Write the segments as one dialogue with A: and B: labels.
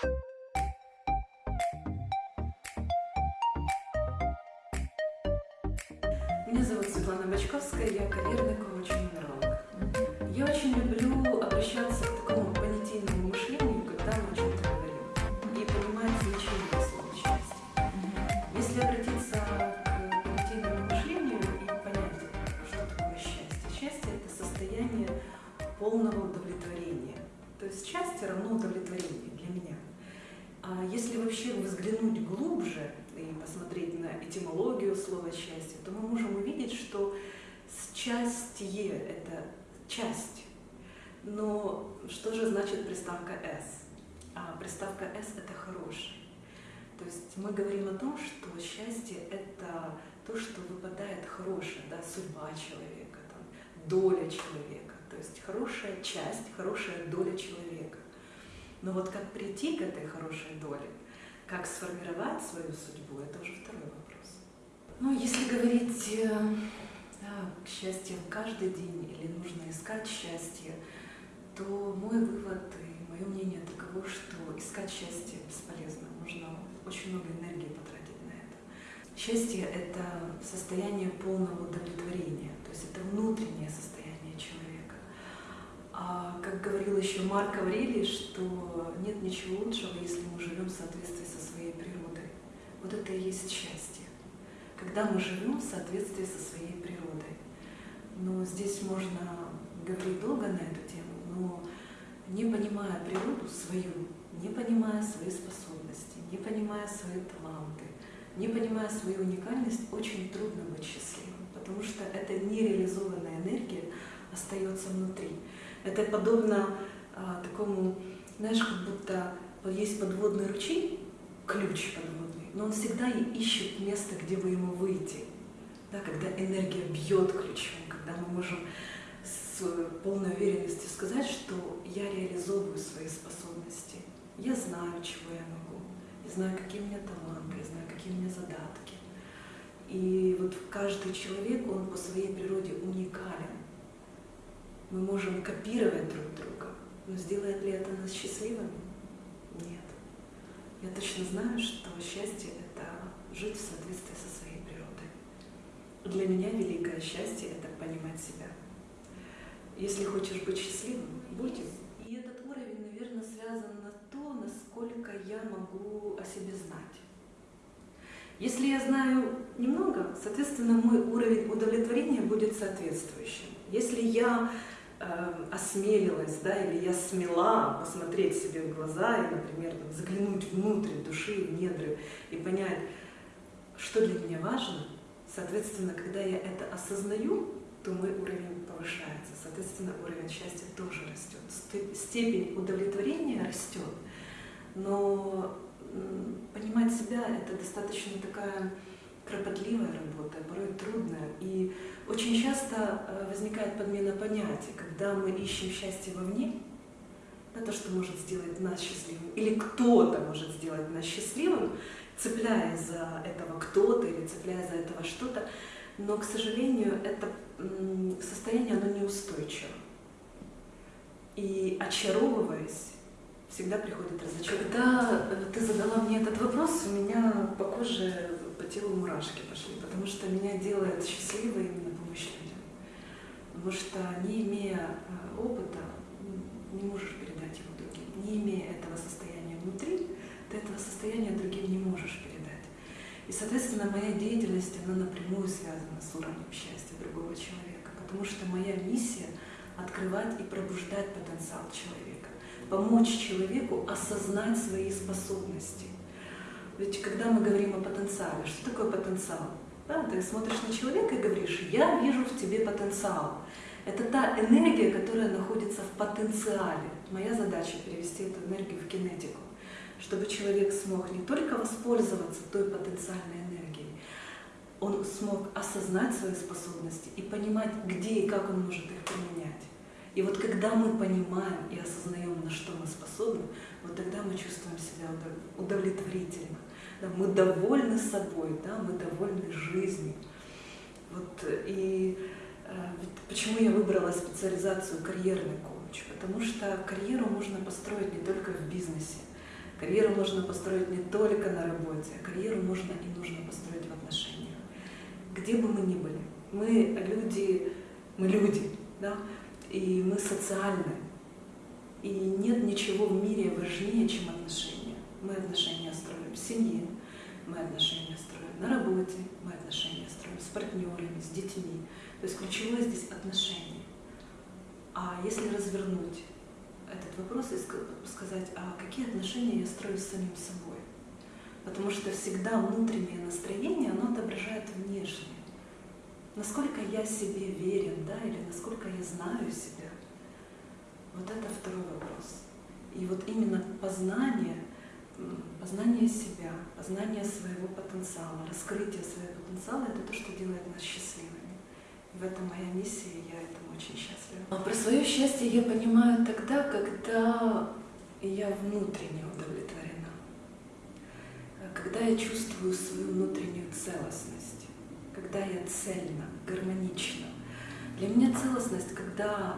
A: Меня зовут Светлана Бочковская, я карьерный коуч и нумеролог. Я очень люблю обращаться к такому понятийному мышлению, когда мы о чем-то говорим, и понимать значение слова счастье. Если обратиться к понятийному мышлению и понять, что такое счастье. Счастье – это состояние полного удовлетворения. То есть счастье равно. А если вообще взглянуть глубже и посмотреть на этимологию слова счастье, то мы можем увидеть, что счастье – это часть. Но что же значит приставка «с»? А приставка «с» – это хороший. То есть мы говорим о том, что счастье – это то, что выпадает хорошее, да, судьба человека, там, доля человека. То есть хорошая часть, хорошая доля человека. Но вот как прийти к этой хорошей доле, как сформировать свою судьбу, это уже второй вопрос. Ну, если говорить э, да, к счастью каждый день или нужно искать счастье, то мой вывод и мое мнение таково, что искать счастье бесполезно. Нужно очень много энергии потратить на это. Счастье – это состояние полного удовлетворения, то есть это внутреннее состояние человека. А как говорил еще Марк Аврелий, что нет ничего лучшего, если мы живем в соответствии со своей природой. Вот это и есть счастье. Когда мы живем в соответствии со своей природой. Но здесь можно говорить долго на эту тему, но не понимая природу свою, не понимая свои способности, не понимая свои таланты, не понимая свою уникальность, очень трудно быть счастливым, потому что эта нереализованная энергия остается внутри. Это подобно такому, знаешь, как будто есть подводный ручей, ключ подводный, но он всегда ищет место, где бы ему выйти. Да, когда энергия бьет ключом, когда мы можем с полной уверенностью сказать, что я реализовываю свои способности. Я знаю, чего я могу, я знаю, какие у меня таланты, я знаю, какие у меня задатки. И вот каждый человек, он по своей природе уникален. Мы можем копировать друг друга, но сделает ли это нас счастливыми? Нет. Я точно знаю, что счастье — это жить в соответствии со своей природой. Для меня великое счастье — это понимать себя. Если хочешь быть счастливым, будь им. И этот уровень, наверное, связан на то, насколько я могу о себе знать. Если я знаю немного, соответственно, мой уровень удовлетворения будет соответствующим. Если я осмелилась, да, или я смела посмотреть себе в глаза и, например, там, заглянуть внутрь души, в недры и понять, что для меня важно, соответственно, когда я это осознаю, то мой уровень повышается, соответственно, уровень счастья тоже растет, степень удовлетворения растет, но понимать себя — это достаточно такая кропотливая работа, порой трудная. И очень часто э, возникает подмена понятий, когда мы ищем счастье вовне, да, то, что может сделать нас счастливым, или кто-то может сделать нас счастливым, цепляясь за этого кто-то или цепляясь за этого что-то, но, к сожалению, это состояние, оно неустойчиво. И очаровываясь, всегда приходит разочарование. Когда э, ты задала мне этот вопрос, у меня по коже, телу мурашки пошли, потому что меня делает счастливой именно помощь людям. Потому что, не имея э, опыта, не можешь передать его другим. Не имея этого состояния внутри, ты этого состояния другим не можешь передать. И, соответственно, моя деятельность, она напрямую связана с уровнем счастья другого человека, потому что моя миссия — открывать и пробуждать потенциал человека, помочь человеку осознать свои способности. Ведь когда мы говорим о потенциале, что такое потенциал? Да, ты смотришь на человека и говоришь, я вижу в тебе потенциал. Это та энергия, которая находится в потенциале. Моя задача перевести эту энергию в кинетику чтобы человек смог не только воспользоваться той потенциальной энергией, он смог осознать свои способности и понимать, где и как он может их применять. И вот когда мы понимаем и осознаем, на что мы способны, вот тогда мы чувствуем себя удовлетворительно. Да, мы довольны собой, да, мы довольны жизнью. Вот, и э, почему я выбрала специализацию карьерный коуч? Потому что карьеру можно построить не только в бизнесе, Карьеру можно построить не только на работе, а карьеру можно и нужно построить в отношениях. Где бы мы ни были, мы люди, мы люди, да, и мы социальны. И нет ничего в мире важнее, чем отношения. Мы отношения строим в семье, мы отношения строим на работе, мы отношения строим с партнерами, с детьми. То есть ключевое здесь отношения. А если развернуть этот вопрос и сказать, а какие отношения я строю с самим собой? Потому что всегда внутреннее настроение, оно отображает внешнее. Насколько я себе верен, да, или насколько я знаю себя. Вот это второй вопрос. И вот именно познание, познание себя, познание своего потенциала, раскрытие своего потенциала — это то, что делает нас счастливыми. И в этом моя миссия, и я этому очень счастлива. А про свое счастье я понимаю тогда, когда я внутренне удовлетворена, когда я чувствую свою внутреннюю целостность, когда я цельна, гармонична. Для меня целостность, когда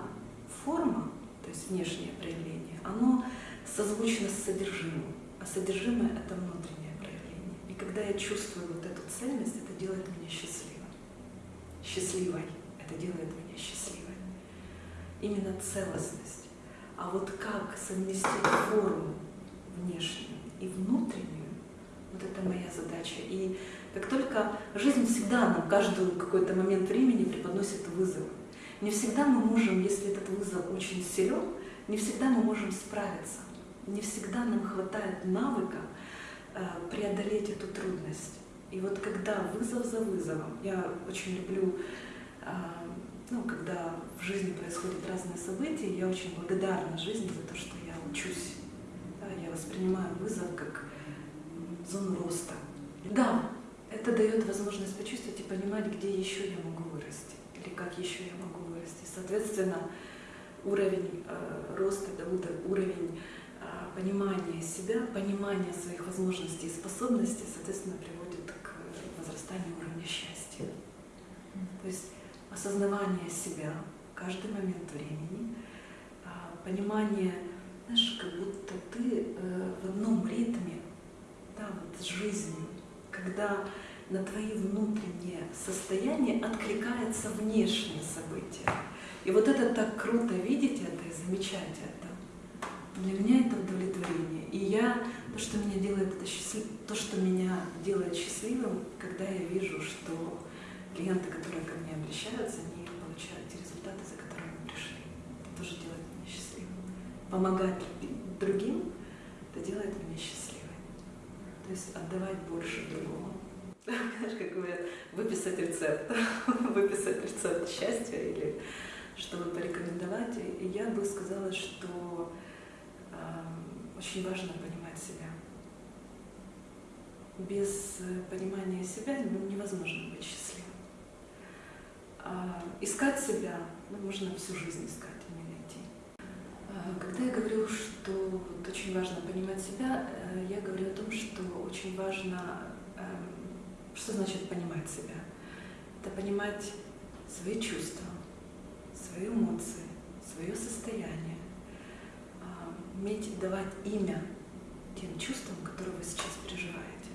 A: форма, то есть внешнее проявление, оно созвучно с содержимым, а содержимое — это внутреннее проявление. И когда я чувствую вот эту цельность, это делает меня счастливой. Счастливой. Это делает меня счастливой. Именно целостность. А вот как совместить форму внешнюю и внутреннюю, вот это моя задача. И как только жизнь всегда нам каждый какой-то момент времени преподносит вызов. Не всегда мы можем, если этот вызов очень силен, не всегда мы можем справиться. Не всегда нам хватает навыка э, преодолеть эту трудность. И вот когда вызов за вызовом, я очень люблю, э, ну, когда в жизни происходят разные события, я очень благодарна жизни за то, что я учусь. Я воспринимаю вызов как зону роста. Да, это дает возможность почувствовать и понимать, где еще я могу вырасти, или как еще я могу вырасти. Соответственно, уровень э, роста, да, уровень э, понимания себя, понимания своих возможностей и способностей, соответственно, приводит к возрастанию уровня счастья. То есть осознавание себя каждый момент времени, э, понимание, знаешь, как будто ты э, одном ритме, да, вот с жизнью, когда на твои внутренние состояния откликается внешние события. И вот это так круто видеть это и замечать это. Для меня это удовлетворение. И я, то, что меня делает это счастлив... то, что меня делает счастливым, когда я вижу, что клиенты, которые ко мне обращаются, они получают те результаты, за которыми пришли. Это тоже делает меня счастливым. Помогать другим, это делает меня счастливым. То есть отдавать больше другому. Знаешь, как говорят, выписать рецепт, выписать рецепт счастья или чтобы порекомендовать. И я бы сказала, что э, очень важно понимать себя. Без понимания себя ну, невозможно быть счастливым. А искать себя ну, можно всю жизнь искать, а не найти. А, когда я говорю, что вот очень важно понимать себя, э, я говорю о том, что очень важно, эм, что значит понимать себя. Это понимать свои чувства, свои эмоции, свое состояние, а, уметь давать имя тем чувствам, которые вы сейчас переживаете.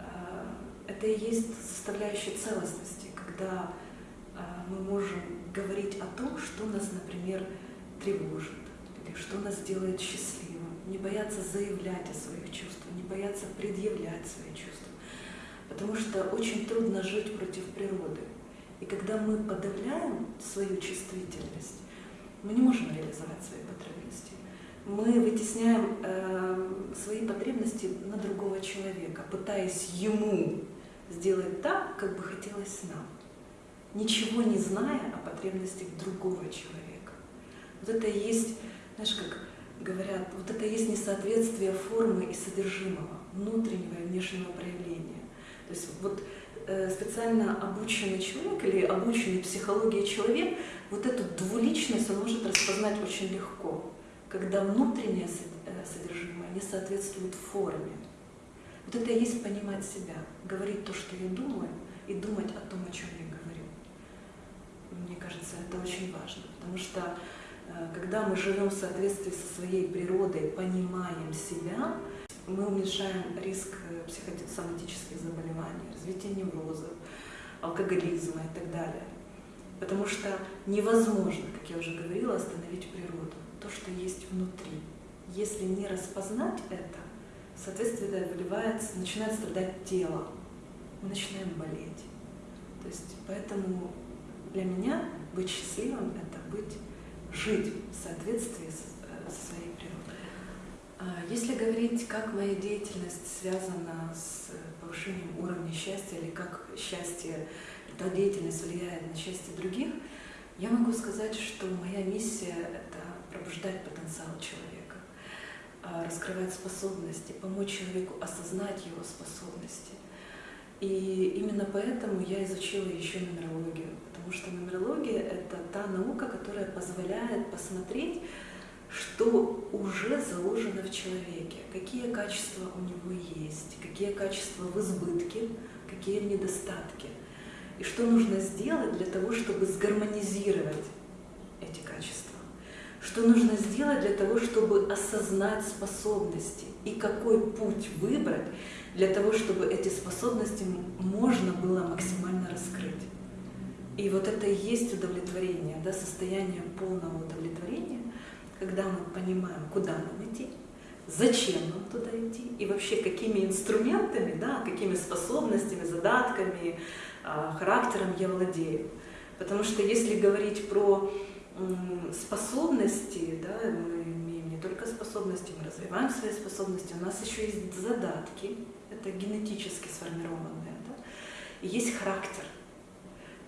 A: А, это и есть составляющая целостности, когда мы можем говорить о том, что нас, например, тревожит, или что нас делает счастливым, не бояться заявлять о своих чувствах, не бояться предъявлять свои чувства. Потому что очень трудно жить против природы. И когда мы подавляем свою чувствительность, мы не можем реализовать свои потребности. Мы вытесняем э, свои потребности на другого человека, пытаясь ему сделать так, как бы хотелось нам, ничего не зная о потребностях другого человека. Вот это и есть, знаешь, как говорят, вот это есть несоответствие формы и содержимого, внутреннего и внешнего проявления. То есть вот э, специально обученный человек или обученный психологией человек, вот эту двуличность он может распознать очень легко, когда внутреннее э, содержимое не соответствует форме. Вот это и есть понимать себя, говорить то, что я думаю, и думать о том, о чем я говорю. Мне кажется, это очень важно, потому что когда мы живем в соответствии со своей природой, понимаем себя, мы уменьшаем риск э, психосоматических заболеваний, развития неврозов, алкоголизма и так далее. Потому что невозможно, как я уже говорила, остановить природу, то, что есть внутри. Если не распознать это, соответственно, выливается, начинает страдать тело, мы начинаем болеть. То есть, поэтому для меня быть счастливым — это быть, жить в соответствии со, со своей природой. А если говорить, как моя деятельность связана с повышением уровня счастья или как счастье, эта деятельность влияет на счастье других, я могу сказать, что моя миссия — это пробуждать потенциал человека, а, раскрывать способности, помочь человеку осознать его способности. И именно поэтому я изучила еще нумерологию, потому что нумерология — это та наука, которая позволяет посмотреть, что уже заложено в человеке, какие качества у него есть, какие качества в избытке, какие в недостатке, и что нужно сделать для того, чтобы сгармонизировать эти качества, что нужно сделать для того, чтобы осознать способности и какой путь выбрать для того, чтобы эти способности можно было максимально раскрыть. И вот это и есть удовлетворение, да, состояние полного удовлетворения, когда мы понимаем, куда нам идти, зачем нам туда идти и вообще какими инструментами, да, какими способностями, задатками, а, характером я владею. Потому что если говорить про способности, да, мы имеем не только способности, мы развиваем свои способности, у нас еще есть задатки, это генетически сформированные, да, и есть характер.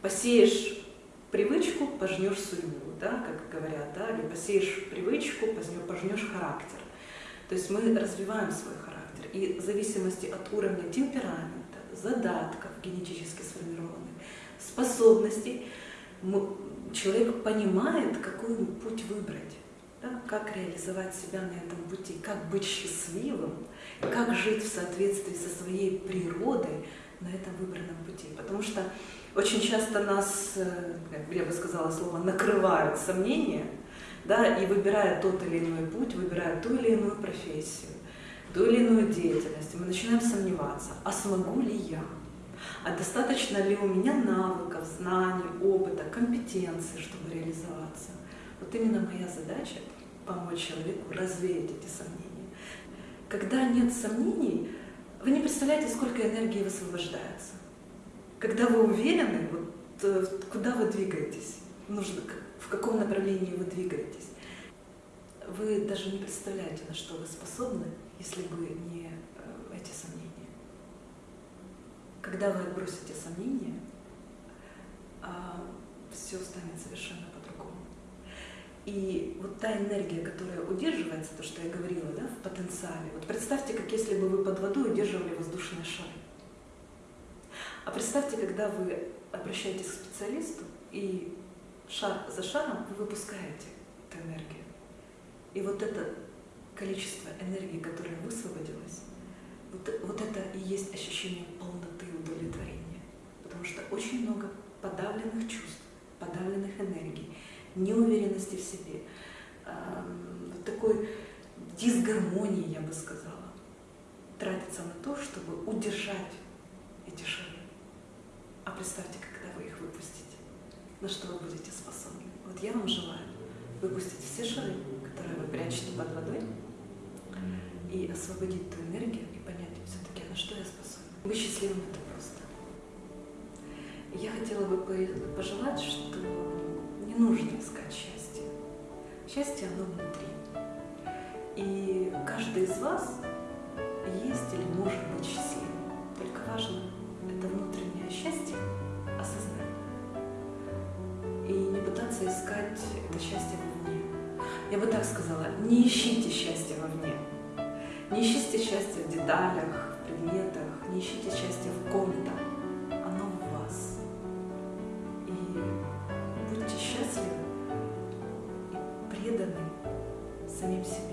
A: Посеешь привычку, пожнешь судьбу, да, как говорят, да, или посеешь привычку, пожнешь характер. То есть мы развиваем свой характер. И в зависимости от уровня темперамента, задатков генетически сформированных, способностей, человек понимает, какой путь выбрать, да, как реализовать себя на этом пути, как быть счастливым, как жить в соответствии со своей природой на этом выбранном пути. Потому что очень часто нас, э, я бы сказала слово, накрывают сомнения, да, и выбирая тот или иной путь, выбирая ту или иную профессию, ту или иную деятельность, мы начинаем сомневаться, а смогу ли я? А достаточно ли у меня навыков, знаний, опыта, компетенции, чтобы реализоваться? Вот именно моя задача — помочь человеку развеять эти сомнения. Когда нет сомнений, вы не представляете, сколько энергии высвобождается. Когда вы уверены, вот, э, куда вы двигаетесь, нужно, в каком направлении вы двигаетесь, вы даже не представляете, на что вы способны, если бы не э, эти сомнения. Когда вы отбросите сомнения, все станет совершенно по-другому. И вот та энергия, которая удерживается, то, что я говорила, да, в потенциале. Вот представьте, как если бы вы под водой удерживали воздушные шары. А представьте, когда вы обращаетесь к специалисту, и шар за шаром вы выпускаете эту энергию. И вот это количество энергии, которое высвободилось, вот, вот это и есть ощущение полноты удовлетворения. Потому что очень много подавленных чувств, подавленных энергий, неуверенности в себе, вот такой дисгармонии, я бы сказала, тратится на то, чтобы удержать эти шары. А представьте, когда вы их выпустите, на что вы будете способны. Вот я вам желаю выпустить все шары, которые вы прячете под водой, и освободить ту энергию и понять все-таки, на что я способна. Быть счастливым — это просто. Я хотела бы пожелать, что не нужно искать счастье. Счастье, оно внутри. И каждый из вас есть или может быть счастливым. Только важно это внутреннее счастье осознать. И не пытаться искать это счастье вовне. Я бы так сказала, не ищите счастье вовне. Не ищите счастье в деталях, в предметах, не ищите счастье самим себе.